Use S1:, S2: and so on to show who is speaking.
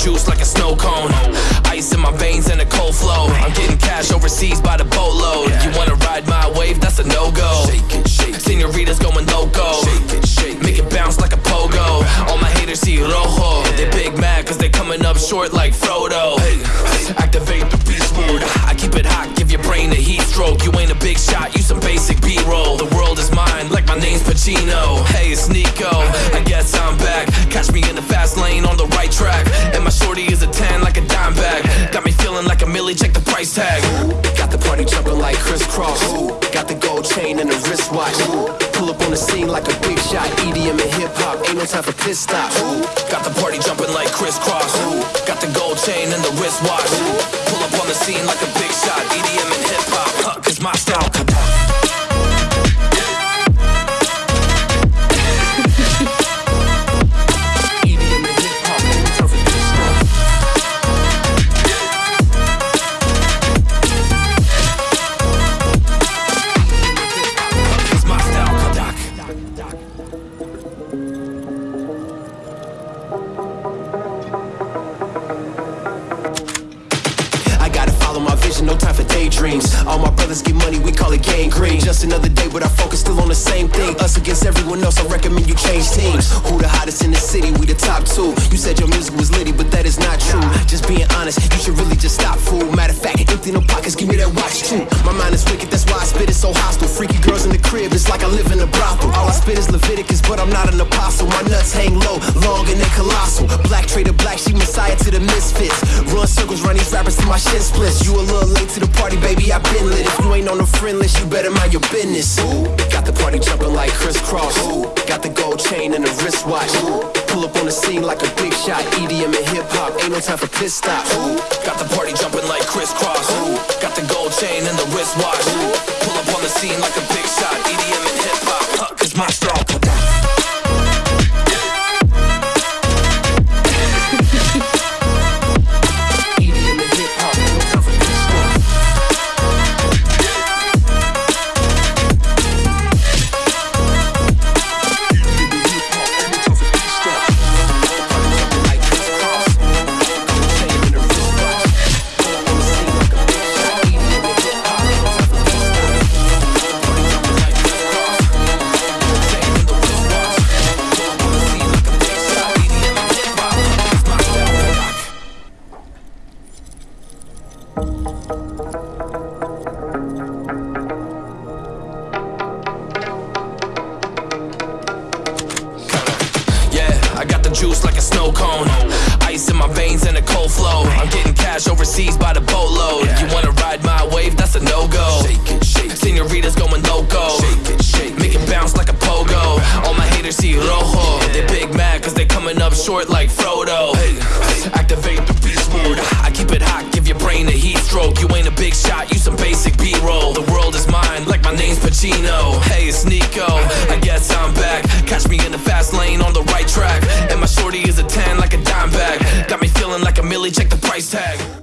S1: juice like a snow cone. Ice in my veins and a cold flow. I'm getting cash overseas by the boatload. You wanna ride my wave? That's a no go. Shake it, shake it. Senoritas going loco. Shake it, shake, make it bounce like a pogo. All my haters see rojo. They big mad cause they coming up short like Frodo. Activate the beast mode. I keep it hot, give your brain a heat stroke. You ain't a big shot, you some basic B roll. The world is mine, like my name's Pacino. Hey, it's Nico. I guess I'm back. Catch me in the fast lane on the right track. And my shorty is a 10 like a dime bag. Got me feeling like a millie, check the price tag.
S2: Got the party jumping like crisscross. Got the gold chain and the wristwatch. Pull up on the scene like a big shot. EDM and hip hop, ain't no time for piss stops.
S1: Got the party jumping like chain and the wristwatch. Pull up on the scene like a big shot. EDM and hip hop, huh, cause my style.
S2: For daydreams. All my brothers get money, we call it gang green. Just another day, but our focus still on the same thing. Us against everyone else, I recommend you change teams. Who the hottest in the city? We the top two. You said your music was litty, but that is not true. Just being honest, you should really just stop, fool. Matter of fact, empty no pockets, give me that watch too. My mind is wicked, that's why I spit it so hostile. Freaky girls in the crib, it's like I live in a brothel. All I spit is Leviticus, but I'm not an apostle. My nuts hang low, long and they colossal. Black trader, black sheep, messiah to the misfits. Run circles, run these rappers till my shit splits. You a little late to the party, baby, I been lit. If you ain't on the friend list, you better mind your business. Ooh, got the party jumping like crisscross. Ooh, got the gold chain and the wristwatch. Ooh, pull up on the scene like a big shot. EDM and time for piss stops. Ooh,
S1: Got the party jumping like crisscross. Ooh, Got the gold chain and the wristwatch. Ooh, Pull up on the scene like a big shot. EDM I got the juice like a snow cone. Ice in my veins and a cold flow. I'm getting cash overseas by the boatload. You wanna ride my wave? That's a no go. Senoritas going loco. Make it bounce like a pogo. All my haters see rojo. They big mad cause they coming up short like Frodo. Activate the beast mode. I keep it hot, brain a heat stroke. You ain't a big shot, you some basic B roll. The world is mine, like my name's Pacino. Hey, it's Nico. I guess I'm back. Catch me in the fast lane on the right track. And my shorty is a 10 like a dime bag. Got me feeling like a millie, check the price tag.